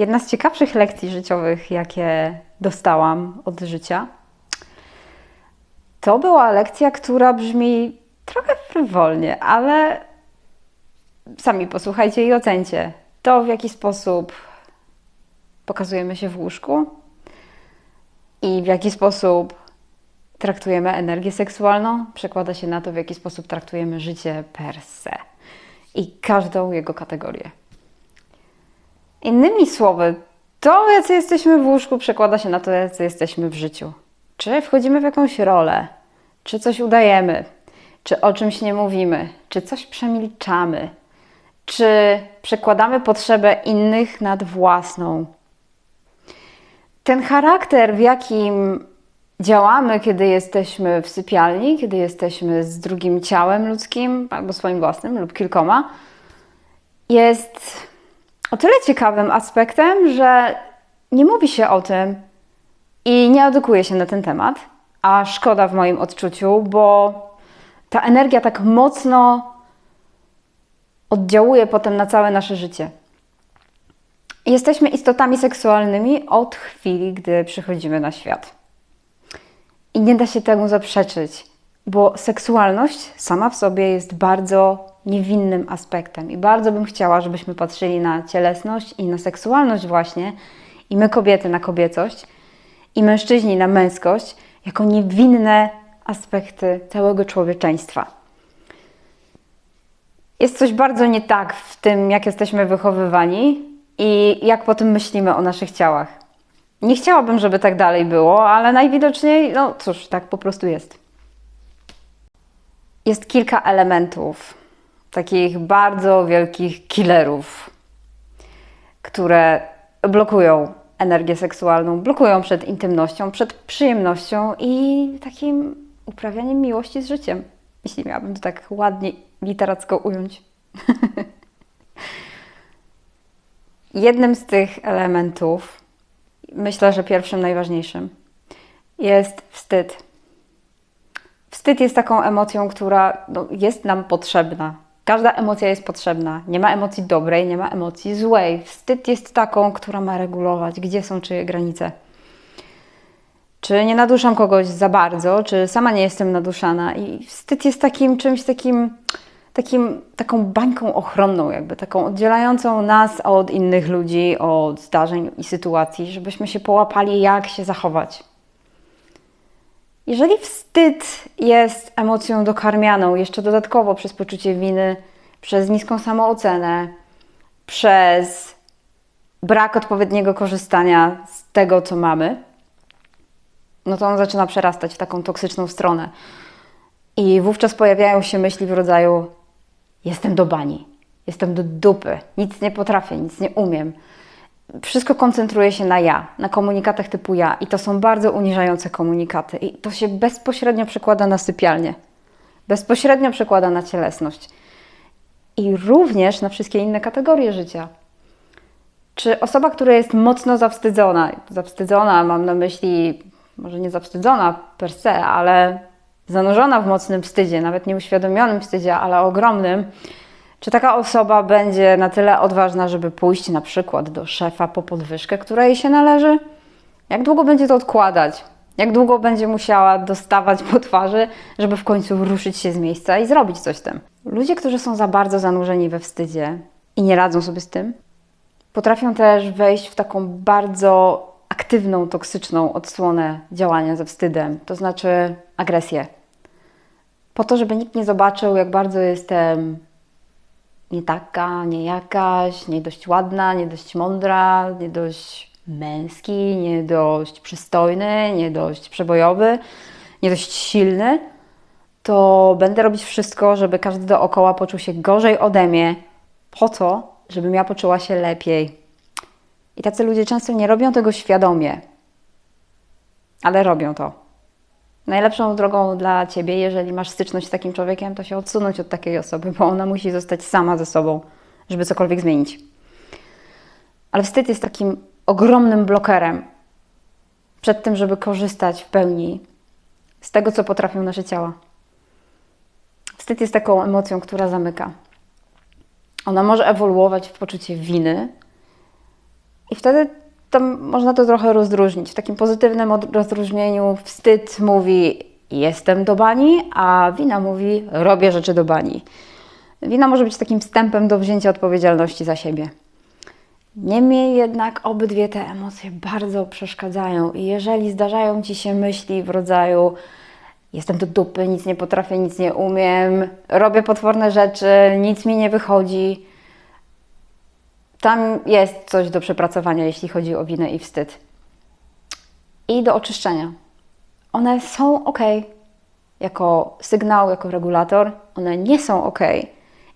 Jedna z ciekawszych lekcji życiowych, jakie dostałam od życia, to była lekcja, która brzmi trochę frywolnie, ale sami posłuchajcie i ocencie to, w jaki sposób pokazujemy się w łóżku i w jaki sposób traktujemy energię seksualną, przekłada się na to, w jaki sposób traktujemy życie per se i każdą jego kategorię. Innymi słowy, to, jacy jesteśmy w łóżku, przekłada się na to, jacy jesteśmy w życiu. Czy wchodzimy w jakąś rolę, czy coś udajemy, czy o czymś nie mówimy, czy coś przemilczamy, czy przekładamy potrzebę innych nad własną. Ten charakter, w jakim działamy, kiedy jesteśmy w sypialni, kiedy jesteśmy z drugim ciałem ludzkim, albo swoim własnym, lub kilkoma, jest o tyle ciekawym aspektem, że nie mówi się o tym i nie edukuje się na ten temat, a szkoda w moim odczuciu, bo ta energia tak mocno oddziałuje potem na całe nasze życie. Jesteśmy istotami seksualnymi od chwili, gdy przychodzimy na świat. I nie da się temu zaprzeczyć, bo seksualność sama w sobie jest bardzo niewinnym aspektem. I bardzo bym chciała, żebyśmy patrzyli na cielesność i na seksualność, właśnie, i my kobiety na kobiecość, i mężczyźni na męskość, jako niewinne aspekty całego człowieczeństwa. Jest coś bardzo nie tak w tym, jak jesteśmy wychowywani i jak potem myślimy o naszych ciałach. Nie chciałabym, żeby tak dalej było, ale najwidoczniej, no cóż, tak po prostu jest. Jest kilka elementów, takich bardzo wielkich killerów, które blokują energię seksualną, blokują przed intymnością, przed przyjemnością i takim uprawianiem miłości z życiem, jeśli miałabym to tak ładnie literacko ująć. Jednym z tych elementów, myślę, że pierwszym najważniejszym, jest wstyd. Wstyd jest taką emocją, która no, jest nam potrzebna. Każda emocja jest potrzebna. Nie ma emocji dobrej, nie ma emocji złej. Wstyd jest taką, która ma regulować, gdzie są czyje granice. Czy nie naduszam kogoś za bardzo, czy sama nie jestem naduszana. I wstyd jest takim czymś takim, takim taką bańką ochronną, jakby taką oddzielającą nas od innych ludzi, od zdarzeń i sytuacji, żebyśmy się połapali, jak się zachować. Jeżeli wstyd jest emocją dokarmianą jeszcze dodatkowo przez poczucie winy, przez niską samoocenę, przez brak odpowiedniego korzystania z tego, co mamy, no to on zaczyna przerastać w taką toksyczną stronę. I wówczas pojawiają się myśli w rodzaju: Jestem do bani, jestem do dupy, nic nie potrafię, nic nie umiem wszystko koncentruje się na ja, na komunikatach typu ja i to są bardzo uniżające komunikaty i to się bezpośrednio przekłada na sypialnię, bezpośrednio przekłada na cielesność i również na wszystkie inne kategorie życia. Czy osoba, która jest mocno zawstydzona, zawstydzona mam na myśli, może nie zawstydzona per se, ale zanurzona w mocnym wstydzie, nawet nieuświadomionym wstydzie, ale ogromnym, czy taka osoba będzie na tyle odważna, żeby pójść na przykład do szefa po podwyżkę, która jej się należy? Jak długo będzie to odkładać? Jak długo będzie musiała dostawać po twarzy, żeby w końcu ruszyć się z miejsca i zrobić coś z tym? Ludzie, którzy są za bardzo zanurzeni we wstydzie i nie radzą sobie z tym, potrafią też wejść w taką bardzo aktywną, toksyczną odsłonę działania ze wstydem, to znaczy agresję. Po to, żeby nikt nie zobaczył, jak bardzo jestem nie taka, nie jakaś, nie dość ładna, nie dość mądra, nie dość męski, nie dość przystojny, nie dość przebojowy, nie dość silny, to będę robić wszystko, żeby każdy dookoła poczuł się gorzej ode mnie, po to, żebym ja poczuła się lepiej. I tacy ludzie często nie robią tego świadomie, ale robią to. Najlepszą drogą dla ciebie, jeżeli masz styczność z takim człowiekiem, to się odsunąć od takiej osoby, bo ona musi zostać sama ze sobą, żeby cokolwiek zmienić. Ale wstyd jest takim ogromnym blokerem przed tym, żeby korzystać w pełni z tego, co potrafią nasze ciała. Wstyd jest taką emocją, która zamyka. Ona może ewoluować w poczucie winy I wtedy tam można to trochę rozróżnić. W takim pozytywnym rozróżnieniu wstyd mówi jestem do bani, a wina mówi robię rzeczy do bani. Wina może być takim wstępem do wzięcia odpowiedzialności za siebie. Niemniej jednak obydwie te emocje bardzo przeszkadzają i jeżeli zdarzają Ci się myśli w rodzaju jestem do dupy, nic nie potrafię, nic nie umiem, robię potworne rzeczy, nic mi nie wychodzi, tam jest coś do przepracowania, jeśli chodzi o winę i wstyd. I do oczyszczenia. One są ok jako sygnał, jako regulator, one nie są ok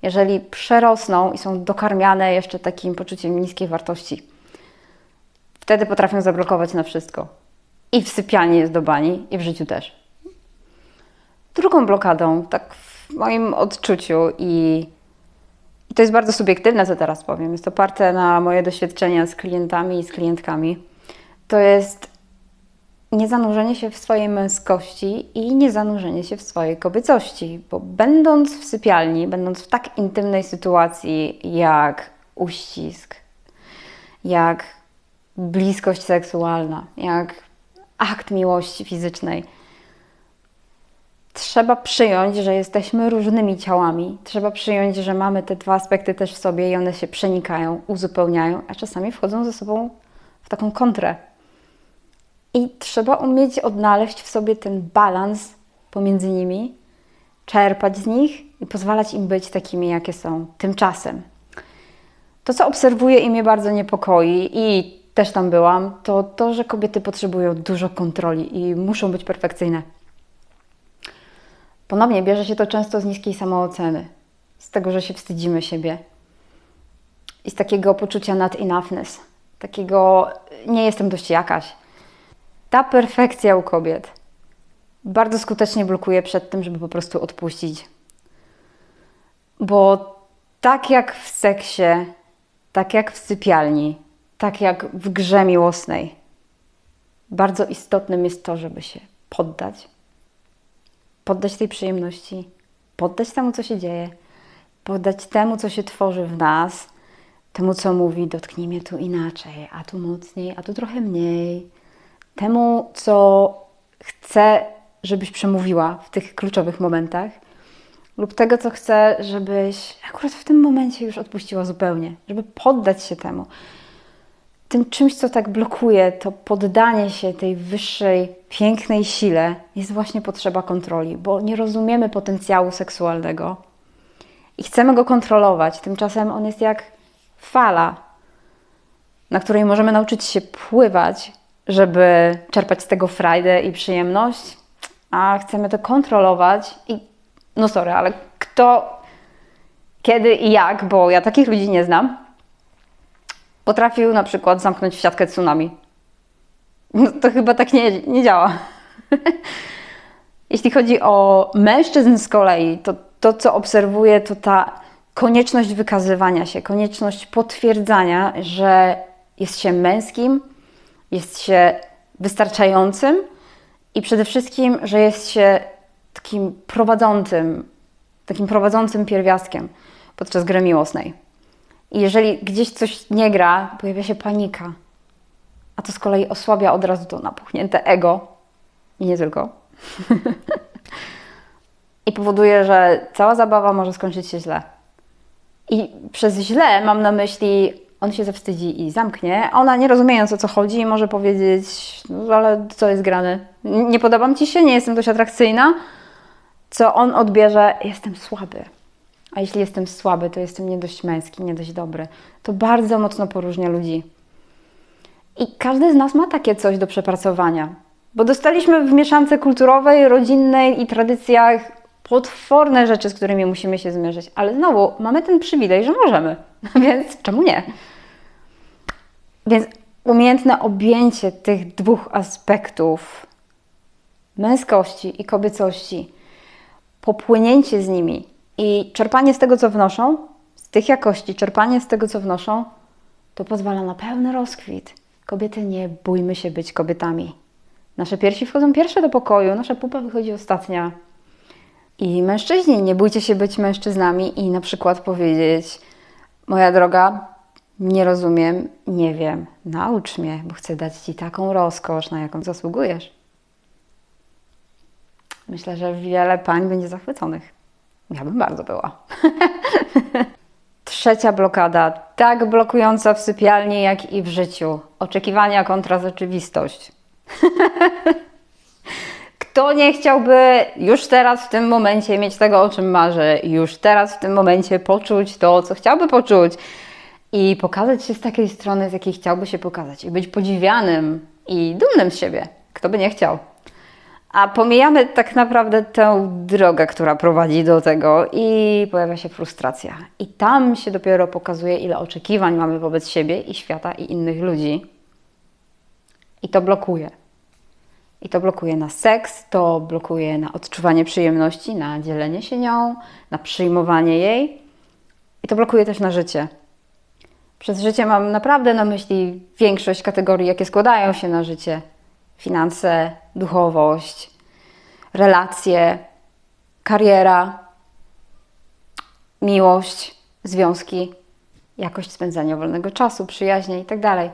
jeżeli przerosną i są dokarmiane jeszcze takim poczuciem niskiej wartości. Wtedy potrafią zablokować na wszystko. I w sypialni jest do bani, i w życiu też. Drugą blokadą, tak w moim odczuciu i, to jest bardzo subiektywne, co teraz powiem, jest oparte na moje doświadczenia z klientami i z klientkami, to jest niezanurzenie się w swojej męskości i niezanurzenie się w swojej kobiecości, bo będąc w sypialni, będąc w tak intymnej sytuacji jak uścisk, jak bliskość seksualna, jak akt miłości fizycznej, trzeba przyjąć, że jesteśmy różnymi ciałami. Trzeba przyjąć, że mamy te dwa aspekty też w sobie i one się przenikają, uzupełniają, a czasami wchodzą ze sobą w taką kontrę. I trzeba umieć odnaleźć w sobie ten balans pomiędzy nimi, czerpać z nich i pozwalać im być takimi, jakie są tymczasem. To, co obserwuję i mnie bardzo niepokoi, i też tam byłam, to to, że kobiety potrzebują dużo kontroli i muszą być perfekcyjne. Ponownie bierze się to często z niskiej samooceny, z tego, że się wstydzimy siebie i z takiego poczucia not enoughness, takiego nie jestem dość jakaś ta perfekcja u kobiet bardzo skutecznie blokuje przed tym, żeby po prostu odpuścić. Bo tak jak w seksie, tak jak w sypialni, tak jak w grze miłosnej, bardzo istotnym jest to, żeby się poddać. Poddać tej przyjemności, poddać temu, co się dzieje, poddać temu, co się tworzy w nas, temu, co mówi, dotknij mnie tu inaczej, a tu mocniej, a tu trochę mniej temu, co chcę, żebyś przemówiła w tych kluczowych momentach, lub tego, co chcę, żebyś akurat w tym momencie już odpuściła zupełnie, żeby poddać się temu. Tym czymś, co tak blokuje, to poddanie się tej wyższej, pięknej sile, jest właśnie potrzeba kontroli, bo nie rozumiemy potencjału seksualnego i chcemy go kontrolować. Tymczasem on jest jak fala, na której możemy nauczyć się pływać, żeby czerpać z tego frajdę i przyjemność, a chcemy to kontrolować i no sorry, ale kto, kiedy i jak, bo ja takich ludzi nie znam, potrafił na przykład zamknąć w siatkę tsunami. No to chyba tak nie, nie działa. Jeśli chodzi o mężczyzn z kolei, to to, co obserwuję, to ta konieczność wykazywania się, konieczność potwierdzania, że jest się męskim, jest się wystarczającym i przede wszystkim, że jest się takim prowadzącym, takim prowadzącym pierwiastkiem podczas gry miłosnej. I jeżeli gdzieś coś nie gra, pojawia się panika, a to z kolei osłabia od razu to napuchnięte ego i nie tylko. I powoduje, że cała zabawa może skończyć się źle. I przez źle mam na myśli on się zawstydzi i zamknie. Ona nie rozumiejąc o co chodzi, może powiedzieć, no ale co jest grane? Nie podobam ci się, nie jestem dość atrakcyjna. Co on odbierze, jestem słaby. A jeśli jestem słaby, to jestem nie dość męski, nie dość dobry. To bardzo mocno poróżnia ludzi. I każdy z nas ma takie coś do przepracowania. Bo dostaliśmy w mieszance kulturowej, rodzinnej i tradycjach potworne rzeczy, z którymi musimy się zmierzyć. Ale znowu, mamy ten przywilej, że możemy. Więc czemu nie? Więc umiejętne objęcie tych dwóch aspektów męskości i kobiecości, popłynięcie z nimi i czerpanie z tego, co wnoszą, z tych jakości, czerpanie z tego, co wnoszą, to pozwala na pełny rozkwit. Kobiety, nie bójmy się być kobietami. Nasze piersi wchodzą pierwsze do pokoju, nasza pupa wychodzi ostatnia. I mężczyźni, nie bójcie się być mężczyznami i na przykład powiedzieć: Moja droga, nie rozumiem, nie wiem, naucz mnie, bo chcę dać Ci taką rozkosz, na jaką zasługujesz. Myślę, że wiele pań będzie zachwyconych. Ja bym bardzo była. Trzecia blokada, tak blokująca w sypialni, jak i w życiu. Oczekiwania kontra rzeczywistość. Kto nie chciałby już teraz w tym momencie mieć tego, o czym marzy, już teraz w tym momencie poczuć to, co chciałby poczuć i pokazać się z takiej strony, z jakiej chciałby się pokazać i być podziwianym i dumnym z siebie. Kto by nie chciał? A pomijamy tak naprawdę tę drogę, która prowadzi do tego, i pojawia się frustracja. I tam się dopiero pokazuje, ile oczekiwań mamy wobec siebie i świata i innych ludzi. I to blokuje. I to blokuje na seks, to blokuje na odczuwanie przyjemności, na dzielenie się nią, na przyjmowanie jej. I to blokuje też na życie. Przez życie mam naprawdę na myśli większość kategorii, jakie składają się na życie: finanse, duchowość, relacje, kariera, miłość, związki, jakość spędzania wolnego czasu, przyjaźnie itd.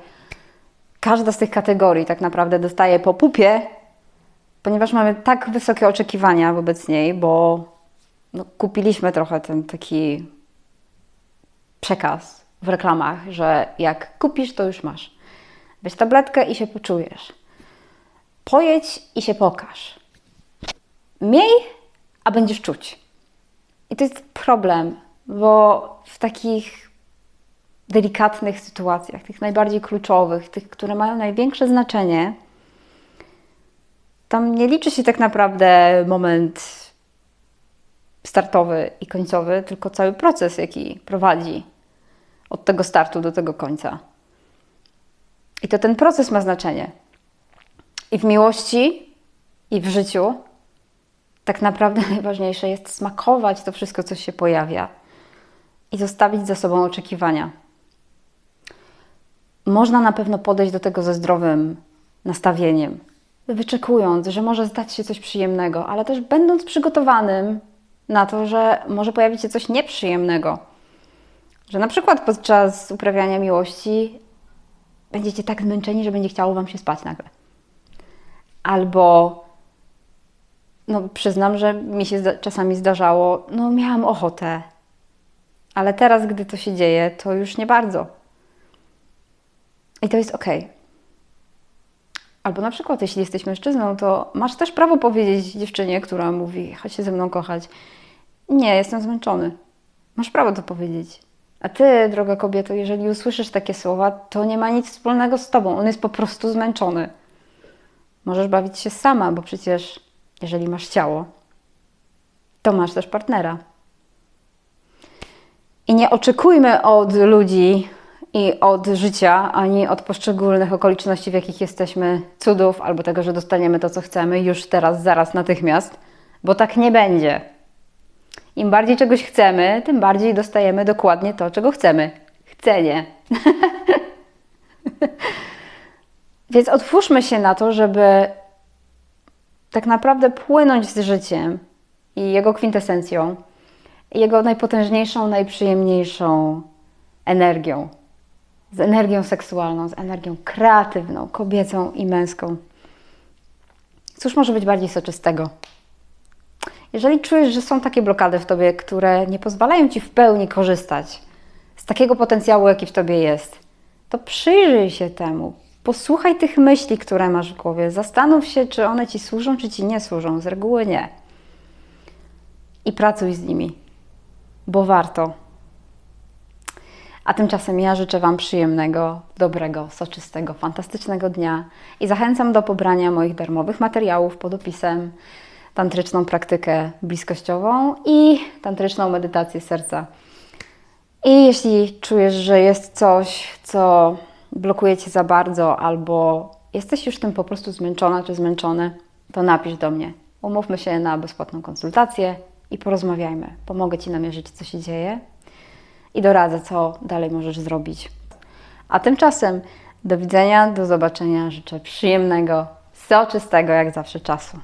Każda z tych kategorii tak naprawdę dostaje po pupie, ponieważ mamy tak wysokie oczekiwania wobec niej, bo no, kupiliśmy trochę ten taki przekaz w reklamach, że jak kupisz, to już masz. Weź tabletkę i się poczujesz. Pojedź i się pokaż. Miej, a będziesz czuć. I to jest problem, bo w takich delikatnych sytuacjach, tych najbardziej kluczowych, tych, które mają największe znaczenie, tam nie liczy się tak naprawdę moment startowy i końcowy, tylko cały proces, jaki prowadzi od tego startu do tego końca. I to ten proces ma znaczenie. I w miłości, i w życiu tak naprawdę najważniejsze jest smakować to wszystko, co się pojawia i zostawić za sobą oczekiwania. Można na pewno podejść do tego ze zdrowym nastawieniem, wyczekując, że może zdać się coś przyjemnego, ale też będąc przygotowanym na to, że może pojawić się coś nieprzyjemnego. Że na przykład podczas uprawiania miłości będziecie tak zmęczeni, że będzie chciało Wam się spać nagle. Albo, no przyznam, że mi się zda czasami zdarzało, no miałam ochotę, ale teraz, gdy to się dzieje, to już nie bardzo. I to jest ok. Albo na przykład, jeśli jesteś mężczyzną, to masz też prawo powiedzieć dziewczynie, która mówi, chodź się ze mną kochać. Nie, jestem zmęczony. Masz prawo to powiedzieć. A ty, droga kobieto, jeżeli usłyszysz takie słowa, to nie ma nic wspólnego z tobą. On jest po prostu zmęczony. Możesz bawić się sama, bo przecież jeżeli masz ciało, to masz też partnera. I nie oczekujmy od ludzi i od życia, ani od poszczególnych okoliczności, w jakich jesteśmy, cudów, albo tego, że dostaniemy to, co chcemy już teraz, zaraz, natychmiast, bo tak nie będzie. Im bardziej czegoś chcemy, tym bardziej dostajemy dokładnie to, czego chcemy. Chcenie. Więc otwórzmy się na to, żeby tak naprawdę płynąć z życiem i jego kwintesencją, jego najpotężniejszą, najprzyjemniejszą energią. Z energią seksualną, z energią kreatywną, kobiecą i męską. Cóż może być bardziej soczystego? Jeżeli czujesz, że są takie blokady w tobie, które nie pozwalają ci w pełni korzystać z takiego potencjału, jaki w tobie jest, to przyjrzyj się temu. Posłuchaj tych myśli, które masz w głowie. Zastanów się, czy one ci służą, czy ci nie służą. Z reguły nie. I pracuj z nimi, bo warto. A tymczasem ja życzę Wam przyjemnego, dobrego, soczystego, fantastycznego dnia i zachęcam do pobrania moich darmowych materiałów pod opisem tantryczną praktykę bliskościową i tantryczną medytację serca. I jeśli czujesz, że jest coś, co blokuje cię za bardzo, albo jesteś już tym po prostu zmęczona czy zmęczony, to napisz do mnie. Umówmy się na bezpłatną konsultację i porozmawiajmy. Pomogę Ci namierzyć, co się dzieje i doradzę, co dalej możesz zrobić. A tymczasem do widzenia, do zobaczenia. Życzę przyjemnego, soczystego jak zawsze czasu.